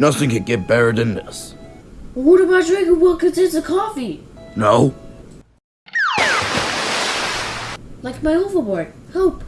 Nothing could get better than this. What about drinking what contains the coffee? No? Like my overboard. Help.